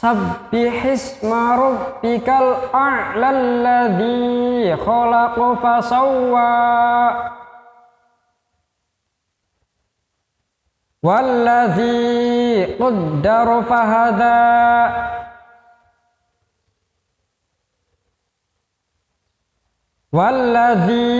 سبح اسم ربك الأعلى الذي خلق فسوى. والذي قدر فهدى. والذي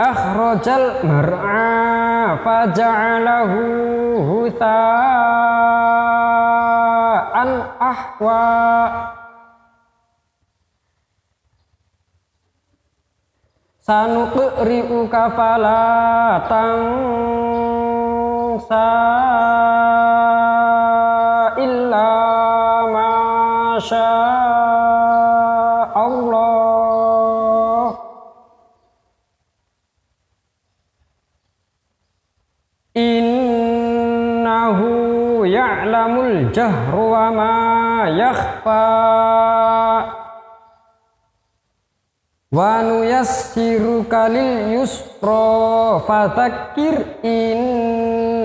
أخرج المرعى فجعله هثاء. Ahwa sanuqri'uka fala tansa illa ma Allah innahu ya'lamul jahru wa ma yakhfa. Wa nuyassiruka lil yusra fadzakir in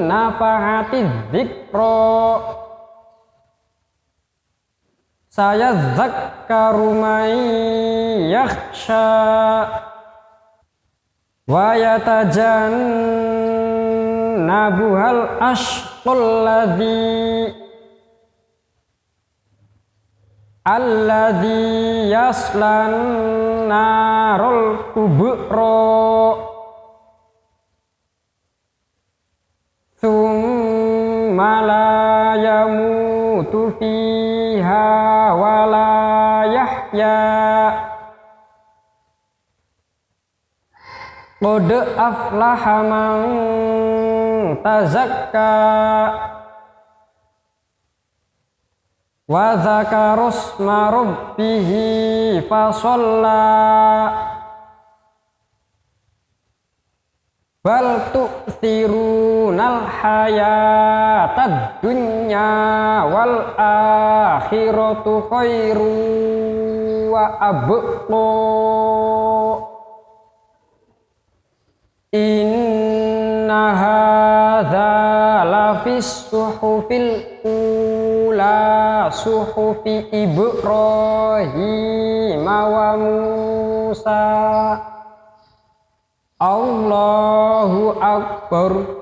nafa'ati dzikra saya zakkaru may yakhsha. Wa yatajannabuhal ashqul ladzi alladzi yaslan narul kubra thumma la yamutu fiha wa la yahya. Qad aflaha man tazakka. Wa zakarusma rabbihi fasalla. Bal tu'thirunal hayatad dunya wal akhiratu khairu wa abqa. Inna hadza lafis suhufil ula suhufi Ibrahim wa Musa. Allahu Akbar